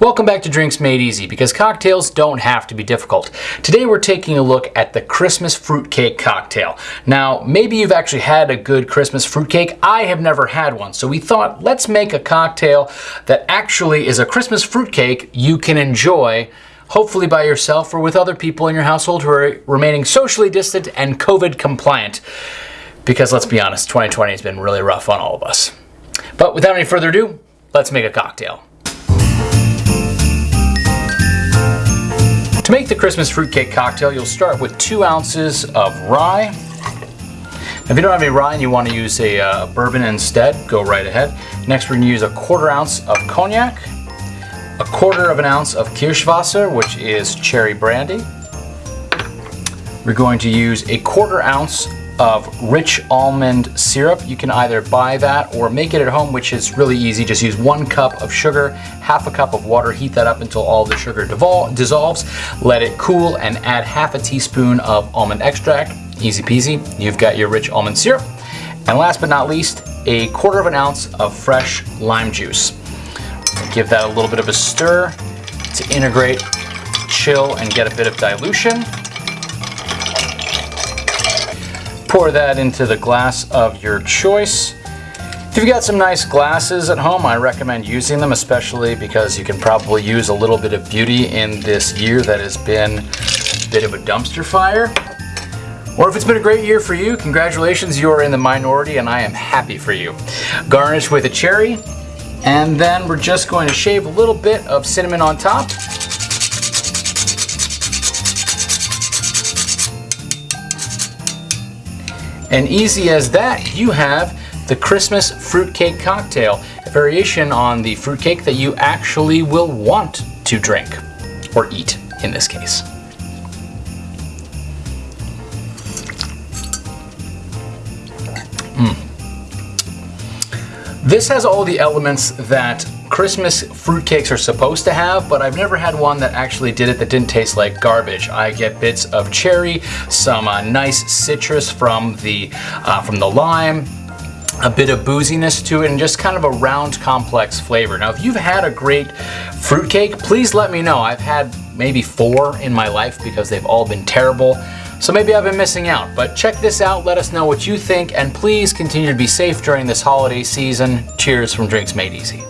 Welcome back to Drinks Made Easy because cocktails don't have to be difficult. Today we're taking a look at the Christmas fruitcake cocktail. Now, maybe you've actually had a good Christmas fruitcake. I have never had one, so we thought let's make a cocktail that actually is a Christmas fruitcake you can enjoy hopefully by yourself or with other people in your household who are remaining socially distant and COVID compliant. Because let's be honest, 2020 has been really rough on all of us. But without any further ado, let's make a cocktail. To make the Christmas fruitcake cocktail, you'll start with two ounces of rye. If you don't have any rye and you want to use a uh, bourbon instead, go right ahead. Next, we're going to use a quarter ounce of cognac, a quarter of an ounce of Kirschwasser, which is cherry brandy. We're going to use a quarter ounce of rich almond syrup. You can either buy that or make it at home, which is really easy. Just use one cup of sugar, half a cup of water, heat that up until all the sugar dissolves, let it cool, and add half a teaspoon of almond extract. Easy peasy, you've got your rich almond syrup. And last but not least, a quarter of an ounce of fresh lime juice. Give that a little bit of a stir to integrate, chill, and get a bit of dilution. Pour that into the glass of your choice. If you've got some nice glasses at home, I recommend using them, especially because you can probably use a little bit of beauty in this year that has been a bit of a dumpster fire. Or if it's been a great year for you, congratulations, you are in the minority and I am happy for you. Garnish with a cherry, and then we're just going to shave a little bit of cinnamon on top. And easy as that, you have the Christmas fruitcake cocktail, a variation on the fruitcake that you actually will want to drink, or eat in this case. Mm. This has all the elements that Christmas fruitcakes are supposed to have, but I've never had one that actually did it that didn't taste like garbage. I get bits of cherry, some uh, nice citrus from the, uh, from the lime, a bit of booziness to it and just kind of a round complex flavor. Now if you've had a great fruitcake, please let me know. I've had maybe four in my life because they've all been terrible. So maybe I've been missing out, but check this out, let us know what you think, and please continue to be safe during this holiday season. Cheers from Drinks Made Easy.